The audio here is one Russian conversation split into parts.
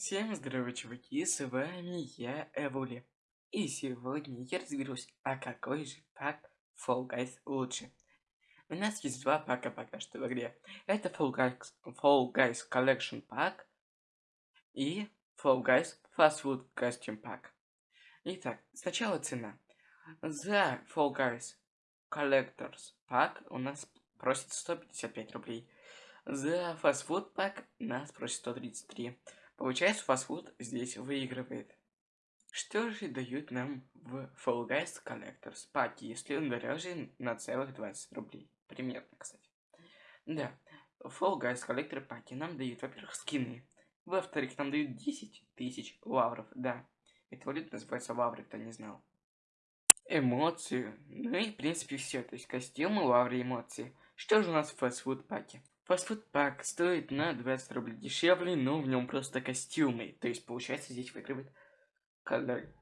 Всем здорово, чуваки, с вами я, Эвули. И сегодня я разберусь, а какой же пак Fall Guys лучше. У нас есть два пака пока что в игре. Это Fall Guys, Fall Guys Collection Pack и Fall Guys Fast Food Costume Pack. Итак, сначала цена. За Fall Guys Collectors Pack у нас просит 155 рублей. За Fast Food Pack нас просит 133 Получается, фастфуд здесь выигрывает. Что же дают нам в Fall Guys Collectors паке, если он дороже на целых 20 рублей? Примерно, кстати. Да, Fall Guys Collector паки нам дают, во-первых, скины. Во-вторых, нам дают 10 тысяч лавров. Да, это валюта называется лавры, кто не знал. Эмоции. Ну и, в принципе, все. То есть костюмы, лавры, эмоции. Что же у нас в фастфуд паке? Фастфуд пак стоит на 20 рублей дешевле, но в нем просто костюмы. То есть, получается, здесь выигрывает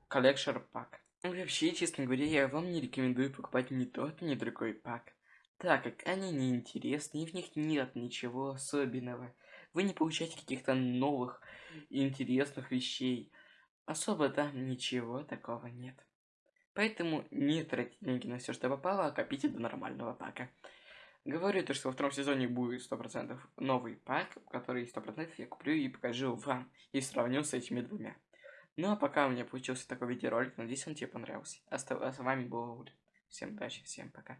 коллекшер пак. Вообще, честно говоря, я вам не рекомендую покупать ни тот, ни другой пак. Так как они неинтересны, и в них нет ничего особенного. Вы не получаете каких-то новых интересных вещей. Особо там ничего такого нет. Поэтому не тратите деньги на все, что попало, а копите до нормального пака. Говорю то, что во втором сезоне будет 100% новый пак, который 100% я куплю и покажу вам, и сравню с этими двумя. Ну а пока у меня получился такой видеоролик, надеюсь он тебе понравился. А с вами был. Всем удачи, всем пока.